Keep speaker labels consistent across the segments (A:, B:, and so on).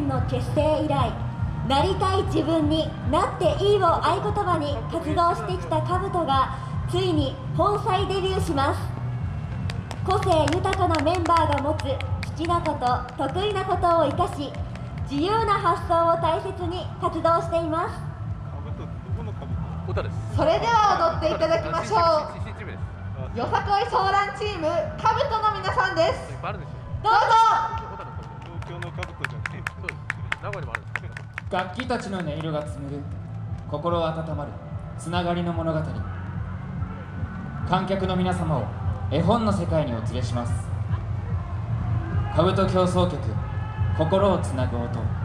A: 年の結成以来なりたい自分になっていいを合言葉に活動してきたカブトがついに本妻デビューします。個性豊かなメンバーが持つ好きなこと得意なことを生かし自由な発想を大切に活動しています。
B: それでは踊っていただきましょう。よさこいソーランチームカブトの皆さんです。どうぞ
C: 名古屋にもある
D: 楽器たちの音色が紡ぐ心温まるつながりの物語。観客の皆様を絵本の世界にお連れします。兜競争曲心をつなぐ音。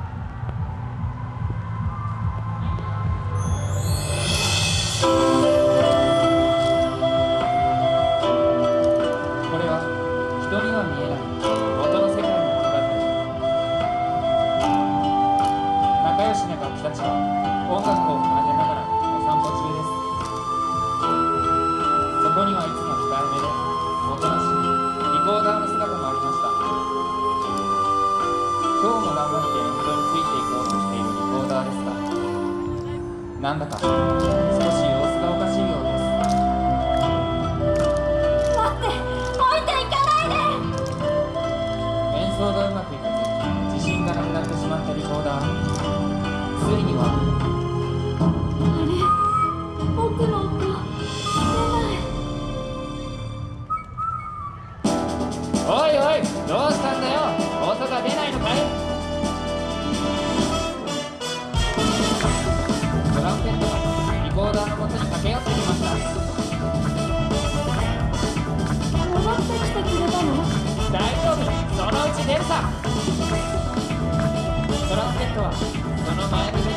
D: こにはいつも控えめでおとなしいリコーダーの姿もありました。今日も頑張って演奏についていこうとしているリコーダーですがなんだか少し様子がおかしいようです。
A: 待って置いていかないで。
D: 演奏がうまくいかず自信がなくなってしまったリコーダー。ついにはトラ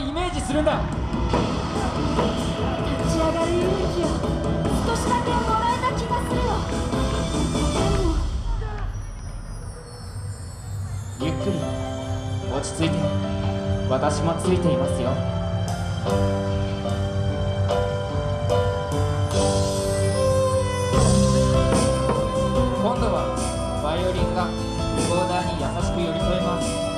D: イメージするんだ。
A: 立ち上がる勇気を少しだけもらえた気がするよでも
D: ゆっくり落ち着いて私もついていますよ。今度はバイオリンがリコーダーに優しく寄り添います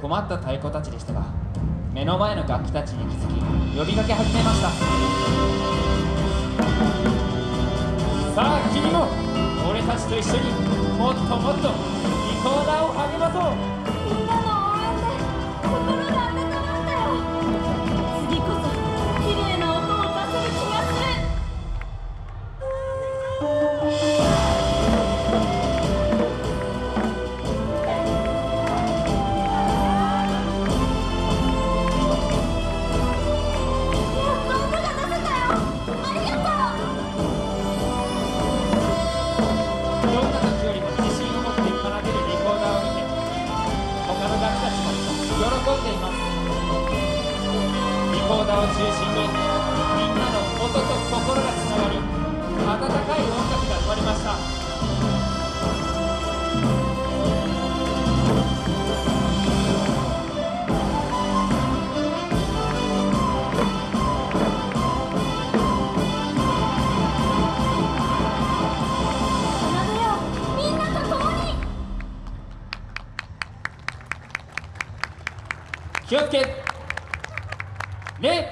D: 困った太鼓たちでしたが目の前の楽器たちに気づき呼びかけ始めました。さあ君も俺たちと一緒にもっともっとリコーダーを励まそう。コーダーを中心にみんなの音と心がつながり温かい音楽が生まれました。気をつけ名